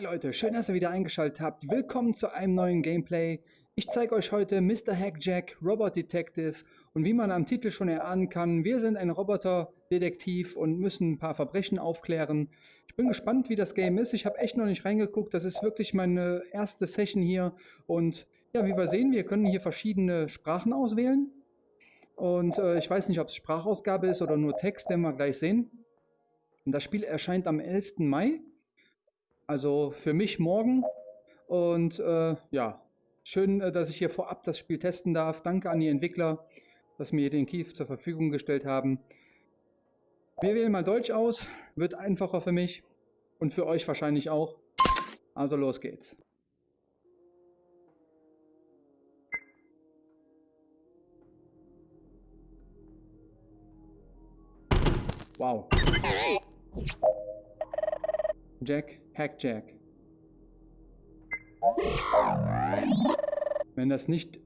Leute, schön, dass ihr wieder eingeschaltet habt. Willkommen zu einem neuen Gameplay. Ich zeige euch heute Mr. Hackjack, Robot Detective und wie man am Titel schon erahnen kann, wir sind ein Roboter-Detektiv und müssen ein paar Verbrechen aufklären. Ich bin gespannt, wie das Game ist. Ich habe echt noch nicht reingeguckt. Das ist wirklich meine erste Session hier und ja, wie wir sehen, wir können hier verschiedene Sprachen auswählen. Und äh, ich weiß nicht, ob es Sprachausgabe ist oder nur Text, den wir gleich sehen. Und das Spiel erscheint am 11. Mai. Also für mich morgen. Und äh, ja, schön, äh, dass ich hier vorab das Spiel testen darf. Danke an die Entwickler, dass mir den Key zur Verfügung gestellt haben. Wir wählen mal Deutsch aus. Wird einfacher für mich. Und für euch wahrscheinlich auch. Also los geht's. Wow. Jack, Hack Jack. Wenn das nicht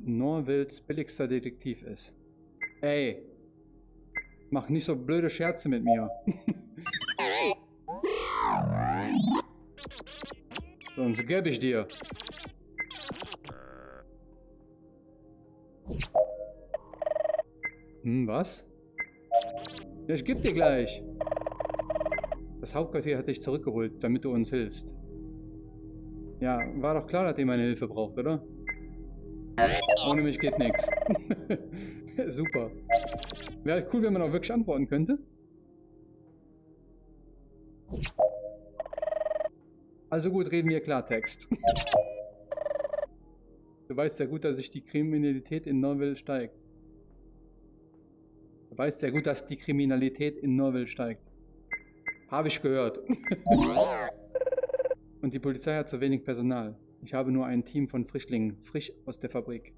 Norvilles billigster Detektiv ist. Ey, mach nicht so blöde Scherze mit mir. Sonst gebe ich dir. Hm, was? Ja, ich geb dir gleich. Das Hauptquartier hat dich zurückgeholt, damit du uns hilfst. Ja, war doch klar, dass ihr meine Hilfe braucht, oder? Ohne mich geht nichts. Super. Wäre cool, wenn man auch wirklich antworten könnte. Also gut, reden wir Klartext. du weißt ja gut, dass sich die Kriminalität in Norwell steigt. Du weißt ja gut, dass die Kriminalität in Norwell steigt. Habe ich gehört. Und die Polizei hat zu wenig Personal. Ich habe nur ein Team von Frischlingen, frisch aus der Fabrik.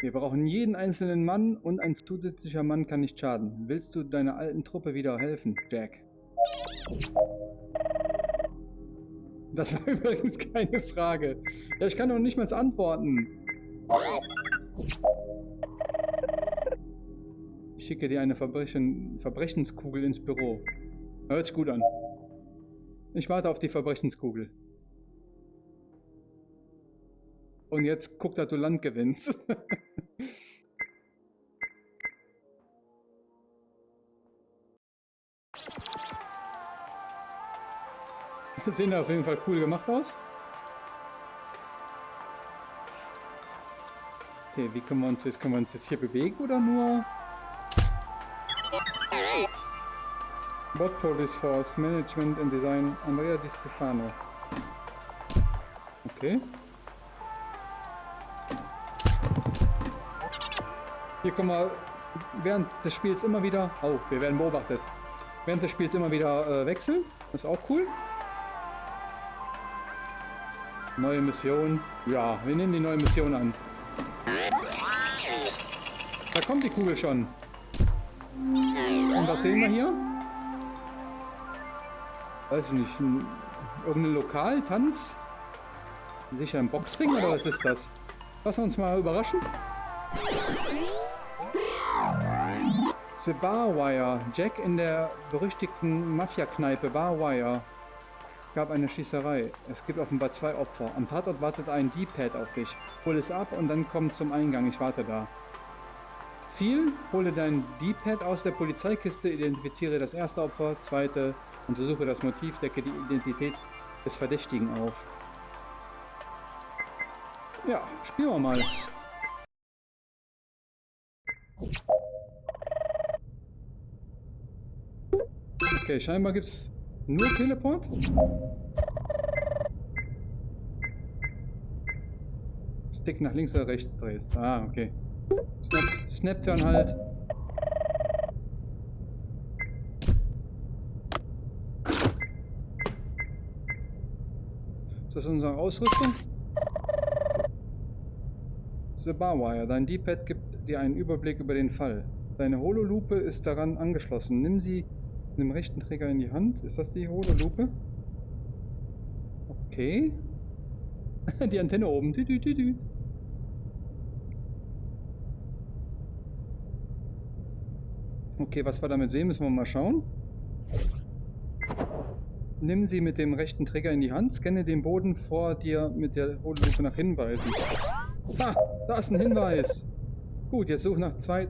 Wir brauchen jeden einzelnen Mann und ein zusätzlicher Mann kann nicht schaden. Willst du deiner alten Truppe wieder helfen, Jack? Das war übrigens keine Frage. Ja, ich kann doch nicht mal antworten schicke dir eine Verbrechen, Verbrechenskugel ins Büro. Hört sich gut an. Ich warte auf die Verbrechenskugel. Und jetzt guck, dass du Land gewinnst. Sehen auf jeden Fall cool gemacht aus. Okay, wie können wir uns jetzt, können wir uns jetzt hier bewegen oder nur Bot Police Force, Management and Design, Andrea Di Stefano. Okay. Hier kommen wir während des Spiels immer wieder... Oh, wir werden beobachtet. Während des Spiels immer wieder äh, wechseln. Das ist auch cool. Neue Mission. Ja, wir nehmen die neue Mission an. Da kommt die Kugel schon. Und was sehen wir hier? Weiß ich nicht, ein, irgendein Lokal, Tanz? Sicher ein Boxring oder was ist das? Lass uns mal überraschen. The Barwire. Jack in der berüchtigten Mafia-Kneipe Barwire gab eine Schießerei. Es gibt offenbar zwei Opfer. Am Tatort wartet ein D-Pad auf dich. Hol es ab und dann komm zum Eingang. Ich warte da. Ziel, hole dein D-Pad aus der Polizeikiste, identifiziere das erste Opfer, zweite, untersuche das Motiv, decke die Identität des Verdächtigen auf. Ja, spielen wir mal. Okay, scheinbar gibt es nur Teleport. Stick nach links oder rechts drehst. Ah, okay. Snap, Snap-Turn halt. Das unsere Ausrüstung? The Barwire. Dein D-Pad gibt dir einen Überblick über den Fall. Deine Hololupe ist daran angeschlossen. Nimm sie mit dem rechten Träger in die Hand. Ist das die Hololupe? Okay. die Antenne oben. Okay, was wir damit sehen, müssen wir mal schauen. Nimm sie mit dem rechten Trigger in die Hand, scanne den Boden vor dir mit der Hololupe nach Hinweisen. Ah, da ist ein Hinweis. Gut, jetzt such nach zwei,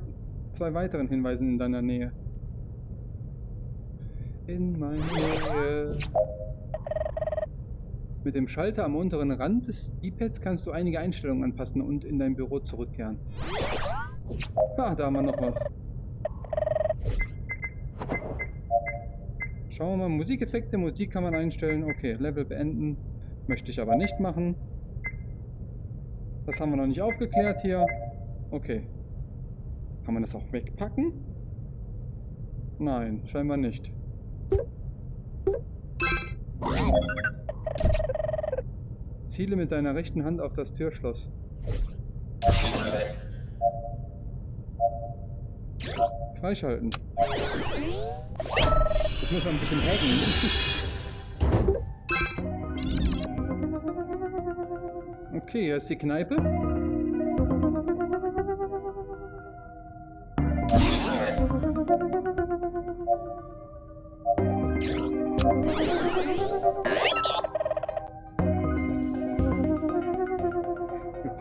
zwei weiteren Hinweisen in deiner Nähe. In meiner Nähe. Mit dem Schalter am unteren Rand des D-Pads kannst du einige Einstellungen anpassen und in dein Büro zurückkehren. Ah, da haben wir noch was. Schauen wir mal, Musikeffekte, Musik kann man einstellen. Okay, Level beenden. Möchte ich aber nicht machen. Das haben wir noch nicht aufgeklärt hier. Okay. Kann man das auch wegpacken? Nein, scheinbar nicht. Ziele mit deiner rechten Hand auf das Türschloss. Freischalten. Ich muss mal ein bisschen hacken. Okay, hier ist die Kneipe.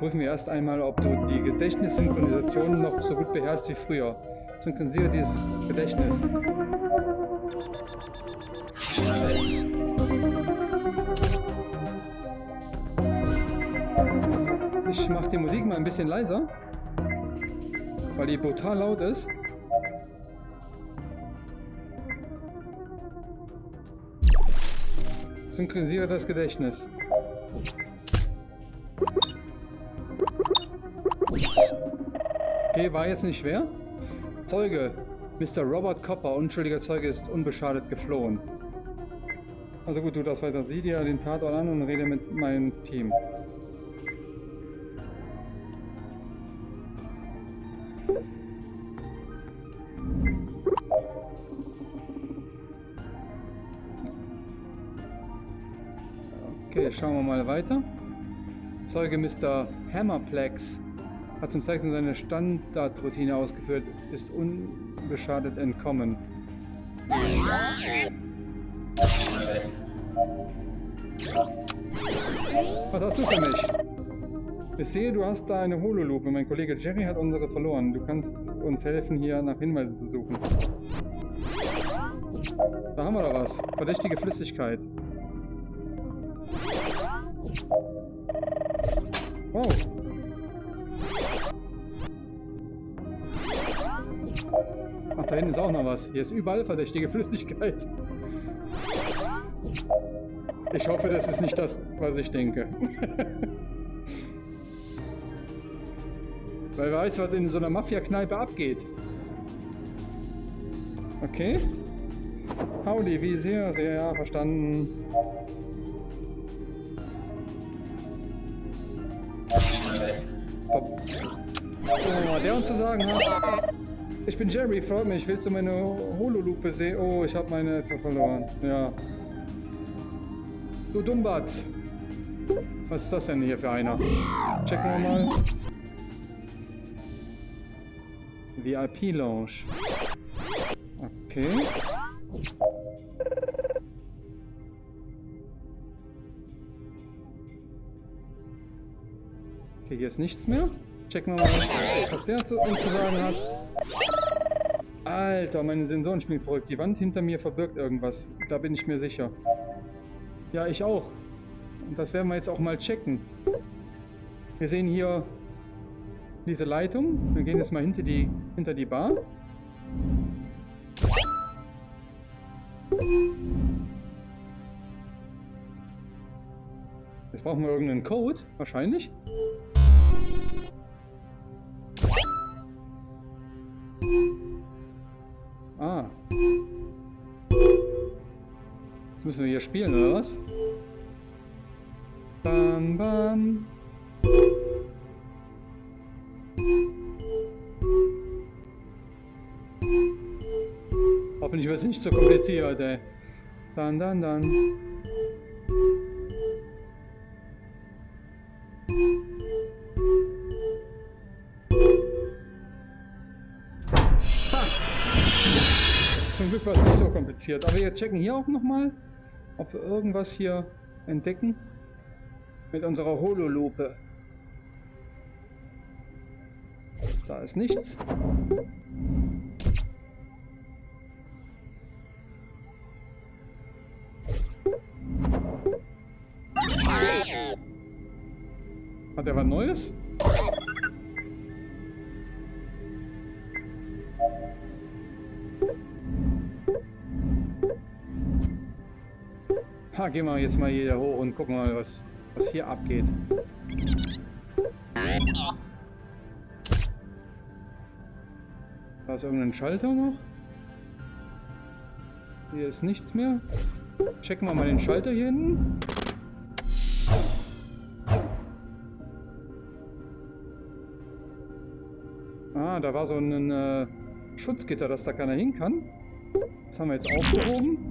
Wir prüfen erst einmal, ob du die Gedächtnissynchronisation noch so gut beherrschst wie früher. Synchronisiere dieses Gedächtnis. Ich mache die Musik mal ein bisschen leiser, weil die brutal laut ist. Synchronisiere das Gedächtnis. Okay, war jetzt nicht schwer. Zeuge, Mr. Robert Copper, unschuldiger Zeuge, ist unbeschadet geflohen. Also gut, du das weiter. Sieh dir den Tatort an und rede mit meinem Team. Okay, schauen wir mal weiter. Zeuge Mr. Hammerplex hat zum Zeitpunkt seine Standardroutine ausgeführt, ist unbeschadet entkommen. Was hast du für mich? Ich sehe, du hast da eine Hololupe. Mein Kollege Jerry hat unsere verloren. Du kannst uns helfen, hier nach Hinweisen zu suchen. Da haben wir doch was. Verdächtige Flüssigkeit. Wow. Hinten ist auch noch was. Hier ist überall verdächtige Flüssigkeit. Ich hoffe, das ist nicht das, was ich denke. Weil wer weiß, was in so einer Mafia-Kneipe abgeht. Okay. Howdy, wie sehr, sehr verstanden. Oh, der uns zu sagen hat. Ich bin Jerry, freut mich. Willst du meine Hololupe sehen? Oh, ich habe meine verloren. Ja. Du Dummbat. Was ist das denn hier für einer? Checken wir mal. VIP Lounge. Okay. Okay, hier ist nichts mehr. Checken wir mal, was der zu uns zu sagen hat. Alter, meine Sensoren spielen verrückt. Die Wand hinter mir verbirgt irgendwas. Da bin ich mir sicher. Ja, ich auch. Und das werden wir jetzt auch mal checken. Wir sehen hier diese Leitung. Wir gehen jetzt mal hinter die, hinter die Bar. Jetzt brauchen wir irgendeinen Code, wahrscheinlich. Ah. Jetzt müssen wir hier spielen, oder was? Bam, bam. Hoffentlich wird es nicht so kompliziert, ey. Dann, dann, dann. Kompliziert. Aber wir checken hier auch nochmal, ob wir irgendwas hier entdecken. Mit unserer Hololupe. Da ist nichts. Hat er was Neues? Ha, gehen wir jetzt mal hier hoch und gucken mal, was, was hier abgeht. Da ist irgendein Schalter noch. Hier ist nichts mehr. Checken wir mal den Schalter hier hinten. Ah, da war so ein äh, Schutzgitter, dass da keiner hin kann. Das haben wir jetzt aufgehoben.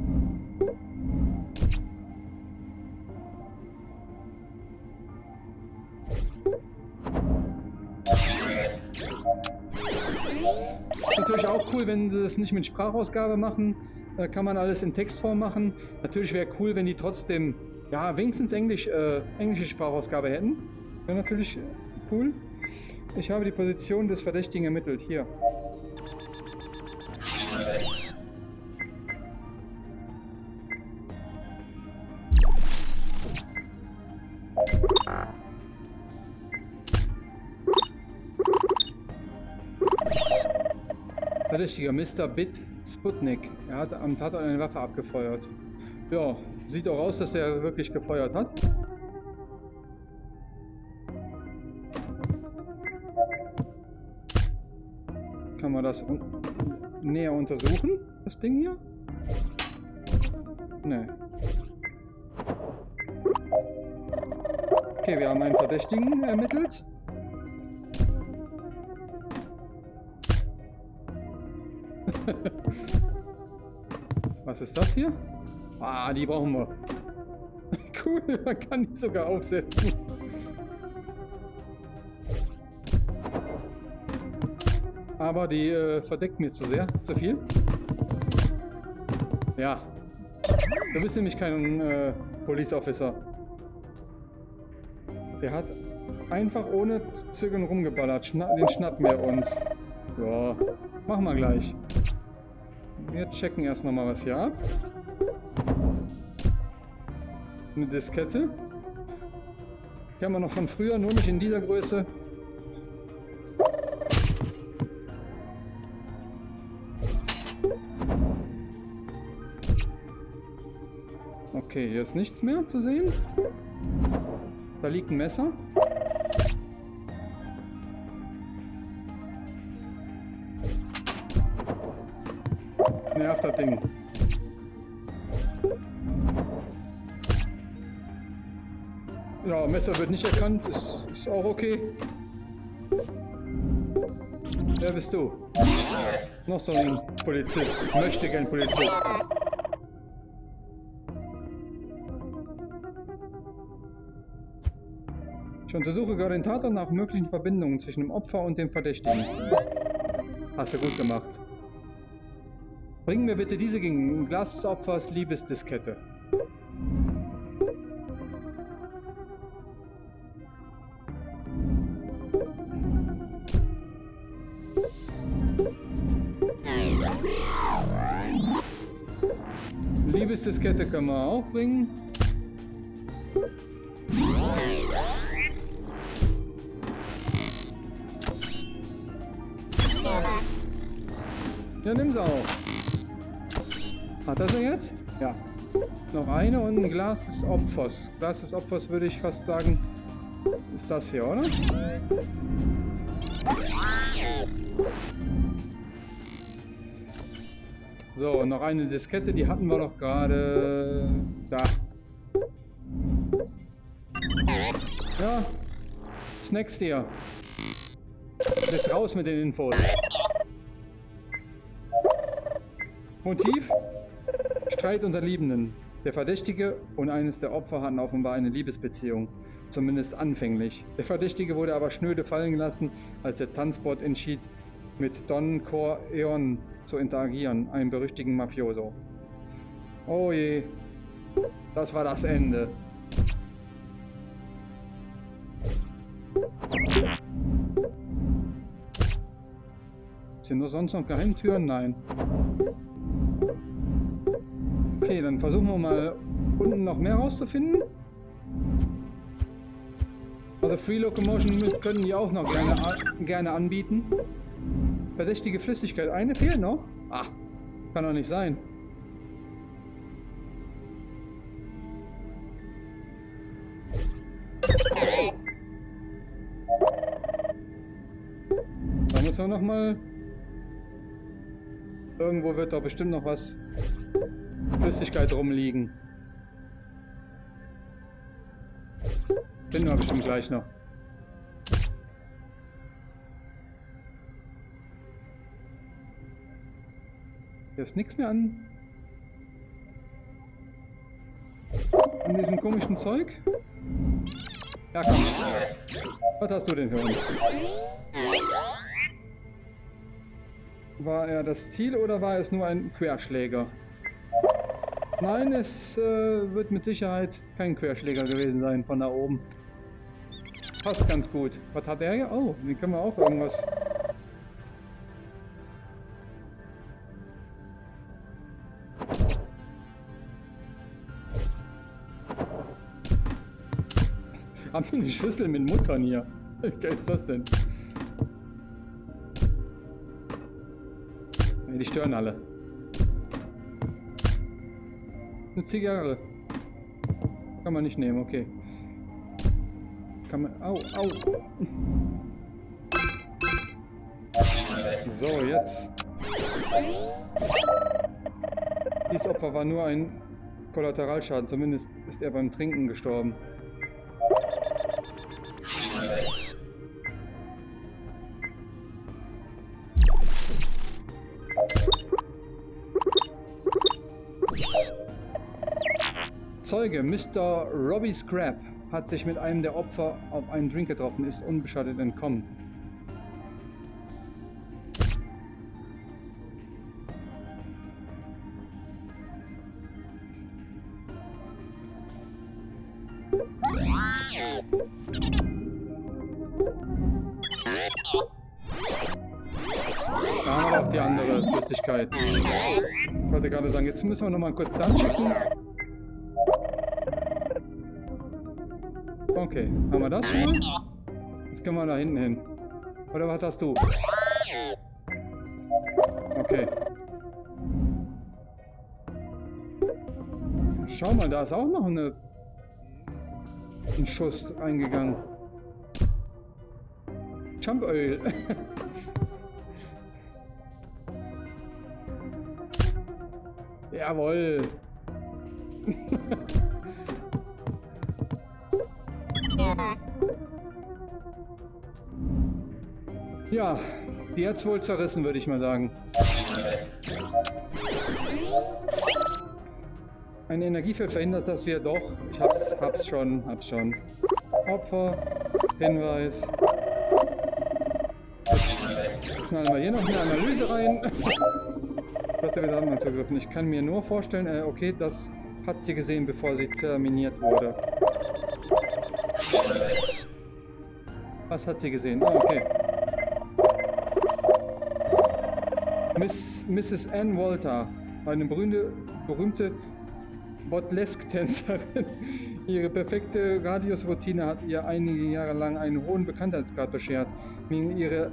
Wenn sie es nicht mit Sprachausgabe machen. Da kann man alles in Textform machen. Natürlich wäre cool, wenn die trotzdem, ja, wenigstens Englisch, äh, englische Sprachausgabe hätten. Wäre natürlich cool. Ich habe die Position des Verdächtigen ermittelt. Hier. Verdächtiger Mr. Bit Sputnik. Er hat am Tatort eine Waffe abgefeuert. Ja, sieht auch aus, dass er wirklich gefeuert hat. Kann man das un näher untersuchen, das Ding hier? Nee. Okay, wir haben einen Verdächtigen ermittelt. Was ist das hier? Ah, die brauchen wir. cool, man kann die sogar aufsetzen. Aber die äh, verdeckt mir zu sehr, zu viel. Ja. Du bist nämlich kein äh, Police Officer. Der hat einfach ohne Zögern rumgeballert. Schna den schnappen wir uns. Ja, machen wir gleich. Wir checken erst nochmal was hier ab. Eine Diskette. Die haben wir noch von früher, nur nicht in dieser Größe. Okay, hier ist nichts mehr zu sehen. Da liegt ein Messer. Nervt das Ding. Ja, Messer wird nicht erkannt, ist, ist auch okay. Wer bist du? Noch so ein Polizist. Möchte gern Polizist. Ich untersuche gerade den Tatort nach möglichen Verbindungen zwischen dem Opfer und dem Verdächtigen. Hast du gut gemacht. Bring mir bitte diese gegen Glas des Opfers Liebesdiskette. Liebesdiskette können wir auch bringen. Ja, nimm sie auch. Hat er sie jetzt? Ja. Noch eine und ein Glas des Opfers. Glas des Opfers würde ich fast sagen, ist das hier, oder? So, noch eine Diskette, die hatten wir doch gerade da. Ja, Snacks dir. Jetzt raus mit den Infos. Motiv? Streit unter Liebenden. Der Verdächtige und eines der Opfer hatten offenbar eine Liebesbeziehung. Zumindest anfänglich. Der Verdächtige wurde aber schnöde fallen gelassen, als der Tanzbot entschied, mit Don Corleone zu interagieren, einem berüchtigten Mafioso. Oh je, das war das Ende. Sind da sonst noch Geheimtüren? Nein. Okay, dann versuchen wir mal unten noch mehr rauszufinden. Also Free Locomotion können die auch noch gerne, gerne anbieten. Verdächtige Flüssigkeit. Eine fehlt noch? Ah, kann doch nicht sein. Da muss man noch mal... Irgendwo wird doch bestimmt noch was Flüssigkeit rumliegen. Finden wir bestimmt gleich noch. Hier ist nichts mehr an. An diesem komischen Zeug. Ja, komm. Was hast du denn für uns? War er das Ziel oder war es nur ein Querschläger? Nein, es äh, wird mit Sicherheit kein Querschläger gewesen sein von da oben. Passt ganz gut. Was hat er hier? Oh, hier können wir auch irgendwas... Haben wir eine Schüssel mit Muttern hier? Wie geil ist das denn? die stören alle. Eine Zigarre. Kann man nicht nehmen, okay. Kann man... Au, au. So, jetzt. Dieses Opfer war nur ein Kollateralschaden. Zumindest ist er beim Trinken gestorben. Zeuge, Mr. Robbie Scrap, hat sich mit einem der Opfer auf einen Drink getroffen, ist unbeschadet entkommen. Da haben wir auch die andere Flüssigkeit. Ich wollte gerade sagen, jetzt müssen wir noch mal kurz dann checken. Okay, haben wir das schon mal? Jetzt können wir da hinten hin. Oder was hast du? Okay. Schau mal, da ist auch noch eine, ein Schuss eingegangen. Jump Oil. Jawohl. Ja, die hat's wohl zerrissen, würde ich mal sagen. Ein Energiefeld verhindert das wir doch. Ich hab's, hab's schon, hab's schon. Opfer, Hinweis. Jetzt knallen wir hier noch eine Analyse rein. Was der Datenbank zugriffen. Ich kann mir nur vorstellen, äh, okay, das hat sie gesehen, bevor sie terminiert wurde. Was hat sie gesehen? Ah, okay. Miss, Mrs. Ann Walter, eine berühmte, berühmte Botlesque-Tänzerin. Ihre perfekte Radiusroutine hat ihr einige Jahre lang einen hohen Bekanntheitsgrad beschert. Wegen ihrer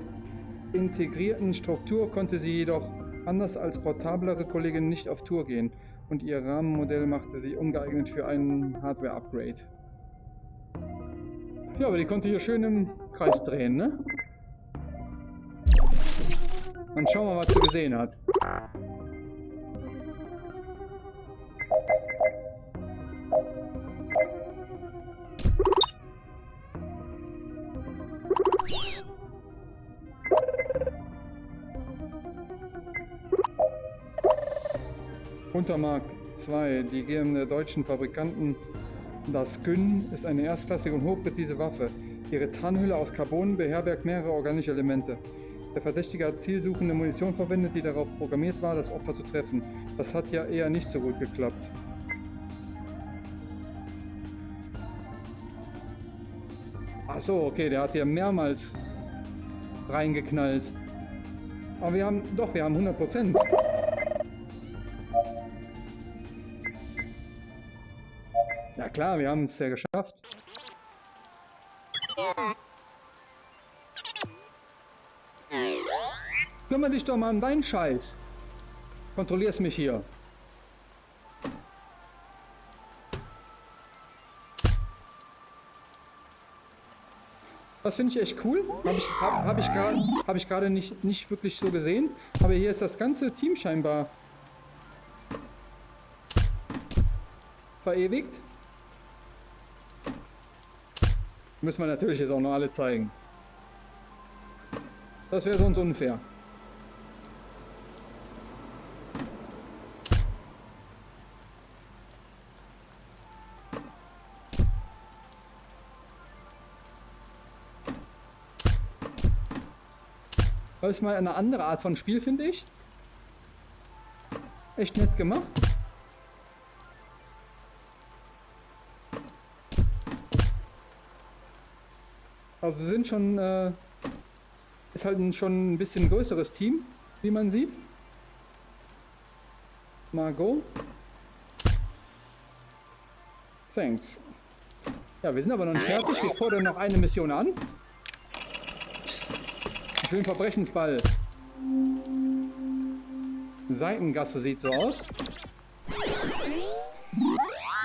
integrierten Struktur konnte sie jedoch anders als portablere Kolleginnen nicht auf Tour gehen und ihr Rahmenmodell machte sie ungeeignet für ein Hardware-Upgrade. Ja, aber die konnte hier schön im Kreis drehen, ne? Dann schauen wir mal, was sie gesehen hat. Untermark 2. Die GM der deutschen Fabrikanten das Gün ist eine erstklassige und hochpräzise Waffe. Ihre Tarnhülle aus Carbon beherbergt mehrere organische Elemente. Der Verdächtige hat zielsuchende Munition verwendet, die darauf programmiert war, das Opfer zu treffen. Das hat ja eher nicht so gut geklappt. Ach so, okay, der hat ja mehrmals reingeknallt. Aber wir haben, doch, wir haben 100 Prozent. Ja klar, wir haben es ja geschafft. Kümmer dich doch mal um deinen Scheiß. Kontrollierst mich hier. Das finde ich echt cool. Habe ich, hab, hab ich gerade hab ich nicht, nicht wirklich so gesehen. Aber hier ist das ganze Team scheinbar verewigt. Müssen wir natürlich jetzt auch noch alle zeigen. Das wäre sonst unfair. Ist mal eine andere Art von Spiel, finde ich. Echt nett gemacht. Also sind schon, äh, ist halt ein, schon ein bisschen größeres Team, wie man sieht. Margot. Thanks. Ja, wir sind aber noch nicht fertig. Wir fordern noch eine Mission an. Schön Verbrechensball. Seitengasse sieht so aus.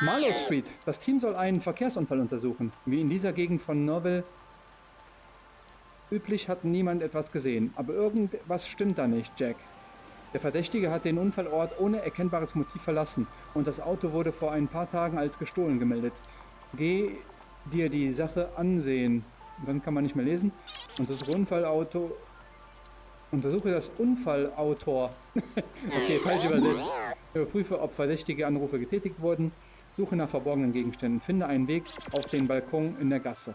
Marlow Street. Das Team soll einen Verkehrsunfall untersuchen. Wie in dieser Gegend von Norville üblich hat niemand etwas gesehen. Aber irgendwas stimmt da nicht, Jack. Der Verdächtige hat den Unfallort ohne erkennbares Motiv verlassen und das Auto wurde vor ein paar Tagen als gestohlen gemeldet. Geh dir die Sache ansehen. Dann kann man nicht mehr lesen. Und das Unfallauto... Untersuche das Unfallautor. okay, falsch übersetzt. Überprüfe, ob verdächtige Anrufe getätigt wurden. Suche nach verborgenen Gegenständen. Finde einen Weg auf den Balkon in der Gasse.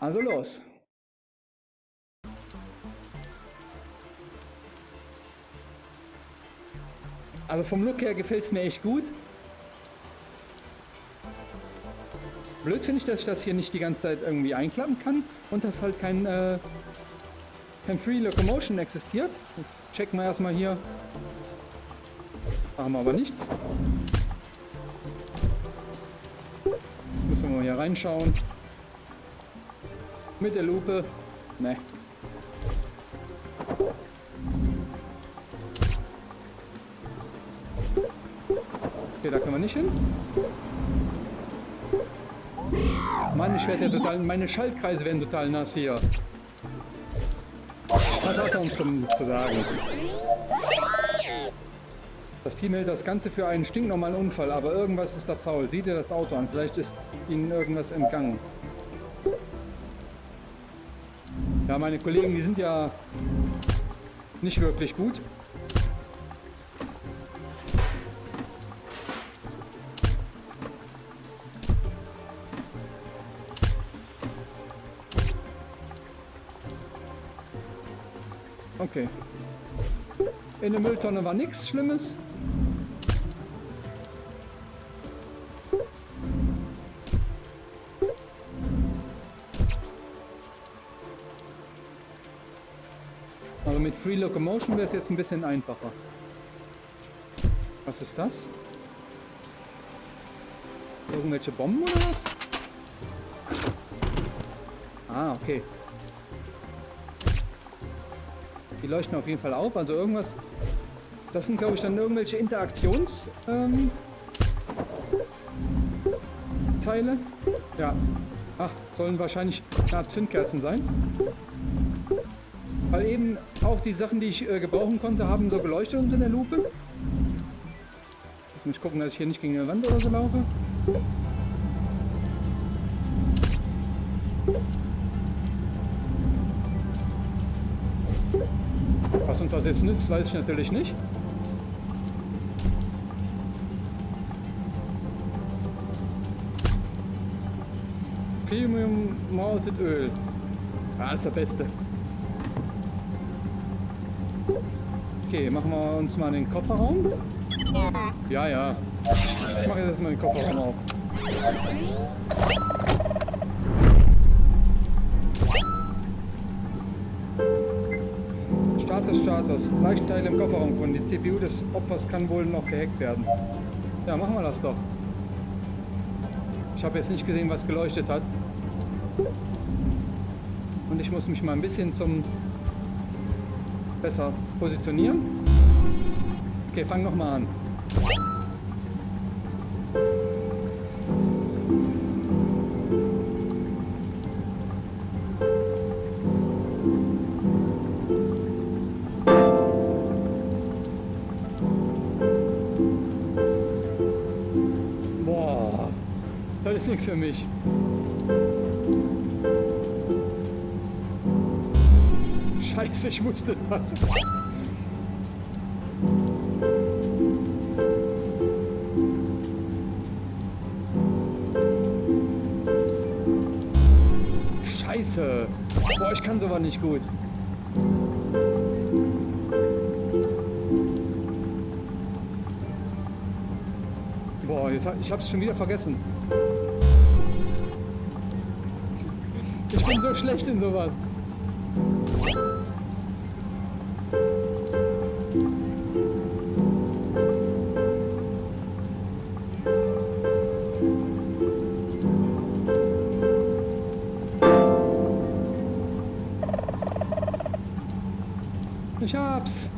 Also los. Also vom Look her gefällt es mir echt gut. Blöd finde ich, dass ich das hier nicht die ganze Zeit irgendwie einklappen kann und dass halt kein, äh, kein Free Locomotion existiert. Das checken wir erstmal hier. Machen wir aber nichts. Müssen wir mal hier reinschauen. Mit der Lupe. Ne. Okay, da können wir nicht hin. Mann, ich werde ja total. Meine Schaltkreise werden total nass hier. Was hat er uns zum, zu sagen? Das Team hält das Ganze für einen stinknormalen Unfall, aber irgendwas ist da faul. Sieh dir das Auto an, vielleicht ist ihnen irgendwas entgangen. Ja, meine Kollegen, die sind ja nicht wirklich gut. Okay. In der Mülltonne war nichts Schlimmes. Also mit Free Locomotion wäre es jetzt ein bisschen einfacher. Was ist das? Irgendwelche Bomben oder was? Ah, okay. Die leuchten auf jeden Fall auf. Also irgendwas... Das sind, glaube ich, dann irgendwelche Interaktions... Ähm. Ja. Ach, sollen wahrscheinlich eine Zündkerzen sein. Weil eben auch die Sachen, die ich äh, gebrauchen konnte, haben so geleuchtet unter der Lupe. Ich muss gucken, dass ich hier nicht gegen eine Wand oder so laufe. Das jetzt nützt, weiß ich natürlich nicht. Premium Malted Öl. Ja, ist der beste. Okay, machen wir uns mal den Kofferraum. Ja, ja. Ich mache jetzt erstmal den Kofferraum auf. Status. Leichteile im Kofferraum gefunden. Die CPU des Opfers kann wohl noch gehackt werden. Ja, machen wir das doch. Ich habe jetzt nicht gesehen, was geleuchtet hat. Und ich muss mich mal ein bisschen zum besser positionieren. Okay, fang noch mal an. Nichts für mich. Scheiße, ich musste das. Scheiße. Boah, ich kann sowas nicht gut. Boah, jetzt, ich hab's schon wieder vergessen. Bin so schlecht in sowas. Ich hab's.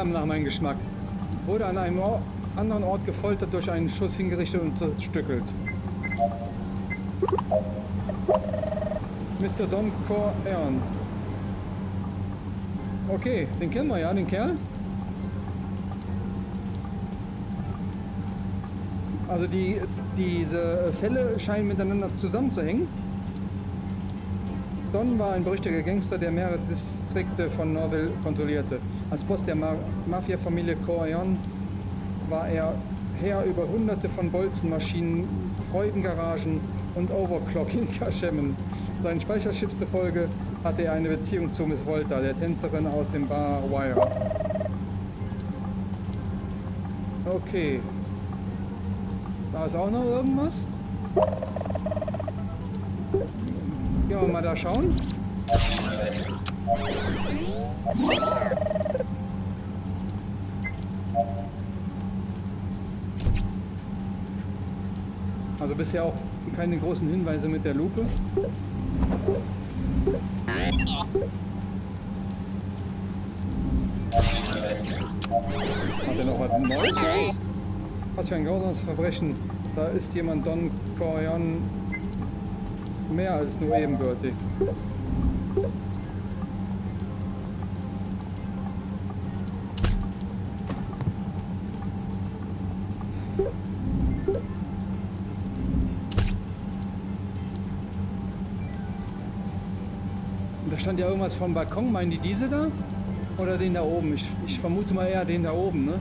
Eher nach meinem Geschmack. Wurde an einem Or anderen Ort gefoltert, durch einen Schuss hingerichtet und zerstückelt. Mr. Don Corleone. Okay, den kennen wir ja, den Kerl. Also die, diese Fälle scheinen miteinander zusammenzuhängen. Don war ein berüchtigter Gangster, der mehrere Distrikte von Norville kontrollierte. Als Boss der Ma Mafia-Familie Corleone war er Herr über hunderte von Bolzenmaschinen, Freudengaragen und Overclocking-Kaschemmen. Seinen Speicherchips zufolge hatte er eine Beziehung zu Miss Volta, der Tänzerin aus dem Bar Wire. Okay. Da ist auch noch irgendwas. Gehen wir mal da schauen. Also bisher auch keine großen Hinweise mit der Lupe. Hat er noch was Neues? Was für ein grausames Verbrechen. Da ist jemand Don Corleone mehr als nur ebenbürtig. Stand ja irgendwas vom Balkon. Meinen die diese da? Oder den da oben? Ich, ich vermute mal eher den da oben, ne?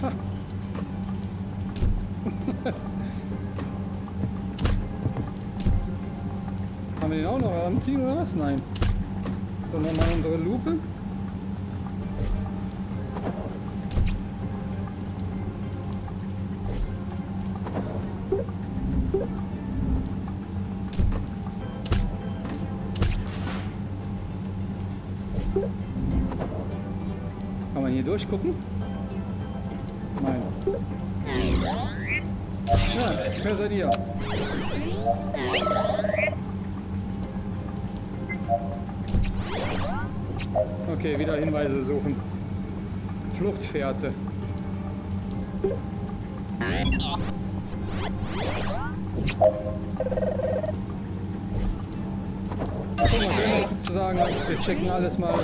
Ha. Haben wir den auch noch anziehen oder was? Nein. So, nochmal unsere Lupe. Durchgucken? Nein. Ja, wer seid ihr? Okay, wieder Hinweise suchen. Fluchtfährte. Wir noch zu sagen wir checken alles mal.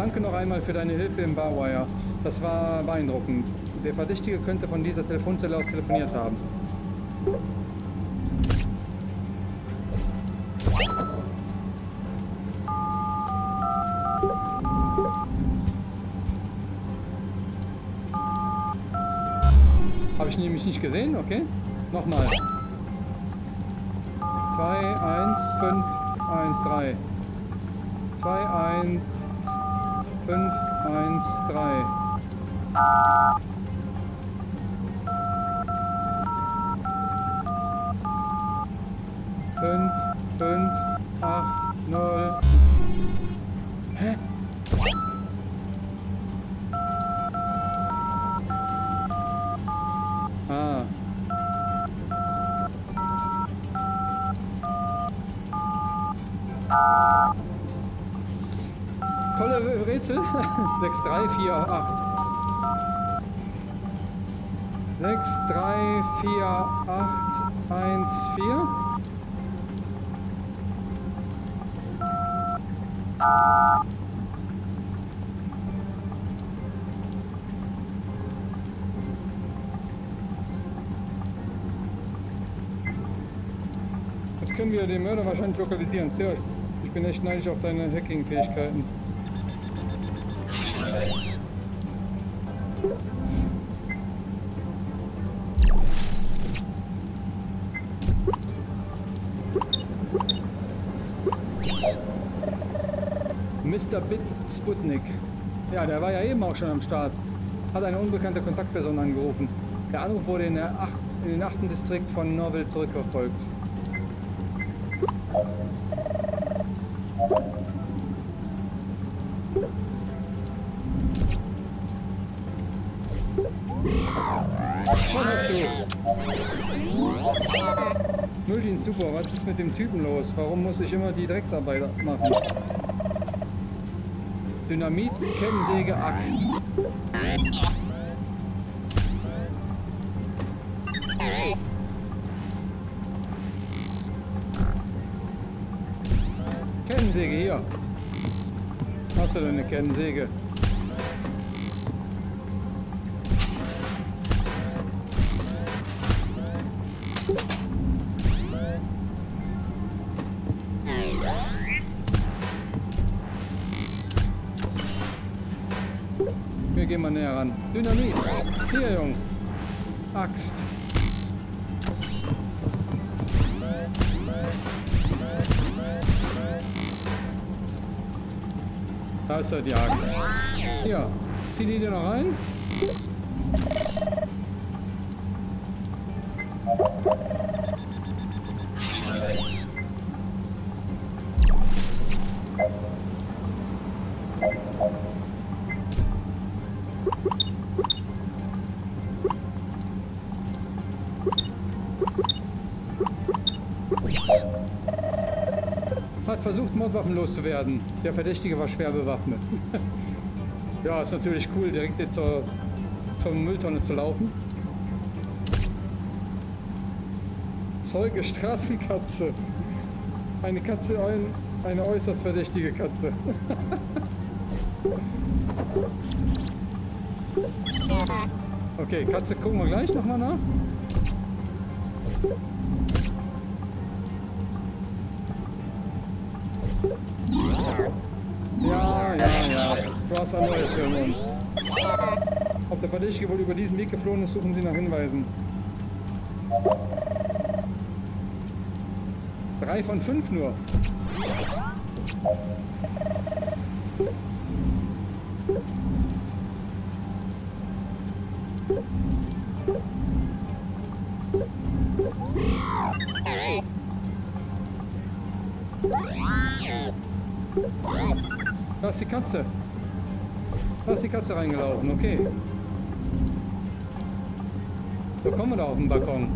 Danke noch einmal für deine Hilfe im Barwire. Das war beeindruckend. Der Verdächtige könnte von dieser Telefonzelle aus telefoniert haben. Habe ich nämlich nicht gesehen, okay? Nochmal. 2, 1, 5, 1, 3. 2, 1, 5, 1, 3. Fünf, fünf, 3, 4, 8, 1, 4. Jetzt können wir den Mörder wahrscheinlich lokalisieren. Sehr, ich bin echt neidisch auf deine Hacking-Fähigkeiten. Sputnik. Ja, der war ja eben auch schon am Start. Hat eine unbekannte Kontaktperson angerufen. Der Anruf wurde in, der ach, in den 8. Distrikt von Norville zurückverfolgt. Nulldienst, super. Was ist mit dem Typen los? Warum muss ich immer die Drecksarbeit machen? Dynamit, Kettensäge, Axt. Kettensäge hier. Hast du denn eine Kettensäge? Gehen mal näher ran. Dynamit. Hier, Jung. Axt. Da ist er, die Axt. Hier. Zieh die dir noch rein. Loszuwerden. Der Verdächtige war schwer bewaffnet. ja, ist natürlich cool, direkt jetzt zur, zur Mülltonne zu laufen. Zeuge Straßenkatze. Eine Katze, ein, eine äußerst verdächtige Katze. okay, Katze gucken wir gleich nochmal nach. Ja, ja, ja. Du hast ein neues für uns. Ob der Verdächtige wohl über diesen Weg geflohen ist, suchen Sie nach Hinweisen. Drei von fünf nur. Da ist die Katze. Da ist die Katze reingelaufen, okay. So kommen wir da auf den Balkon.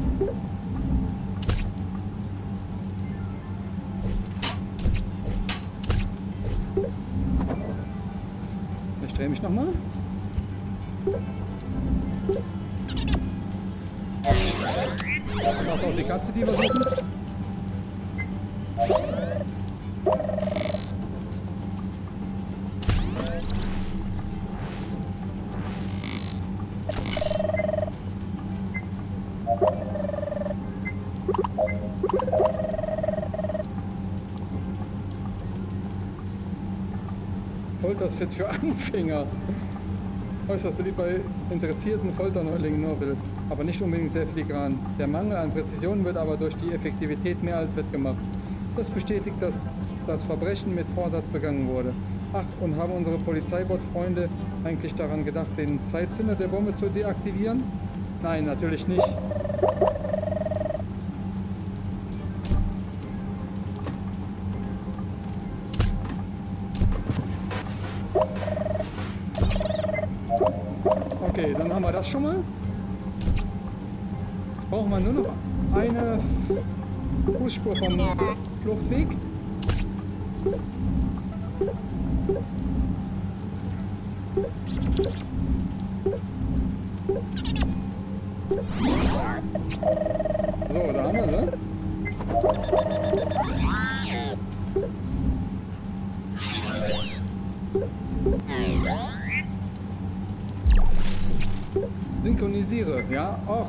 Foltersets für Anfänger. Äußerst beliebt bei interessierten Folterneulingen nur will, aber nicht unbedingt sehr filigran. Der Mangel an Präzision wird aber durch die Effektivität mehr als wettgemacht. Das bestätigt, dass das Verbrechen mit Vorsatz begangen wurde. Ach, und haben unsere Polizeibot-Freunde eigentlich daran gedacht, den Zeitzünder der Bombe zu deaktivieren? Nein, natürlich nicht. Fußspur vom Fluchtweg. So, da haben wir sie. Synchronisiere, ja, och.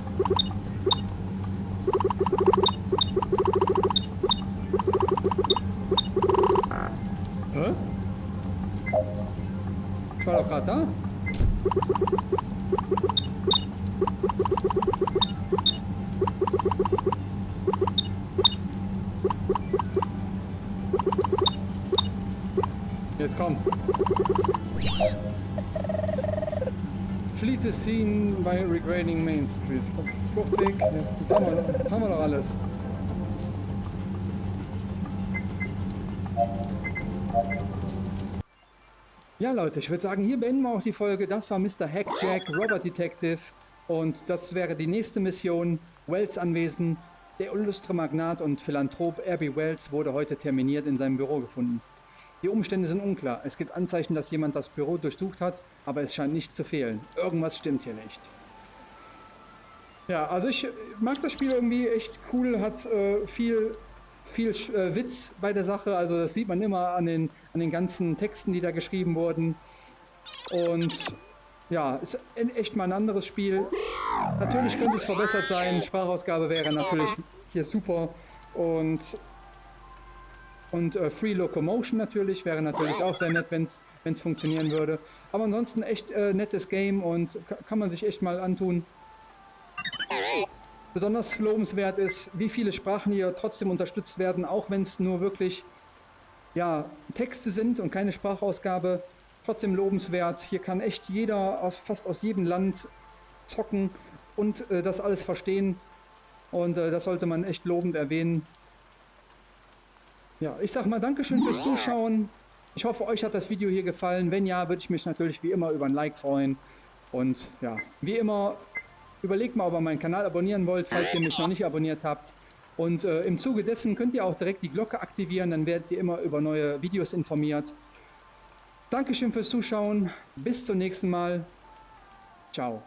Main Street. Fluchtweg. Ja, jetzt, haben wir, jetzt haben wir doch alles. Ja Leute, ich würde sagen, hier beenden wir auch die Folge. Das war Mr. Hackjack, Robert Detective. Und das wäre die nächste Mission. Wells Anwesen. Der illustre Magnat und Philanthrop R.B. Wells wurde heute terminiert in seinem Büro gefunden. Die Umstände sind unklar. Es gibt Anzeichen, dass jemand das Büro durchsucht hat, aber es scheint nichts zu fehlen. Irgendwas stimmt hier nicht. Ja, also ich mag das Spiel irgendwie echt cool, hat äh, viel, viel äh, Witz bei der Sache. Also das sieht man immer an den, an den ganzen Texten, die da geschrieben wurden. Und ja, ist echt mal ein anderes Spiel. Natürlich könnte es verbessert sein. Sprachausgabe wäre natürlich hier super. Und und äh, Free Locomotion natürlich, wäre natürlich auch sehr nett, wenn es funktionieren würde. Aber ansonsten echt äh, nettes Game und kann man sich echt mal antun. Besonders lobenswert ist, wie viele Sprachen hier trotzdem unterstützt werden, auch wenn es nur wirklich ja, Texte sind und keine Sprachausgabe. Trotzdem lobenswert. Hier kann echt jeder aus fast aus jedem Land zocken und äh, das alles verstehen. Und äh, das sollte man echt lobend erwähnen. Ja, ich sag mal Dankeschön fürs Zuschauen. Ich hoffe, euch hat das Video hier gefallen. Wenn ja, würde ich mich natürlich wie immer über ein Like freuen. Und ja, wie immer, überlegt mal, ob ihr meinen Kanal abonnieren wollt, falls ihr mich noch nicht abonniert habt. Und äh, im Zuge dessen könnt ihr auch direkt die Glocke aktivieren, dann werdet ihr immer über neue Videos informiert. Dankeschön fürs Zuschauen. Bis zum nächsten Mal. Ciao.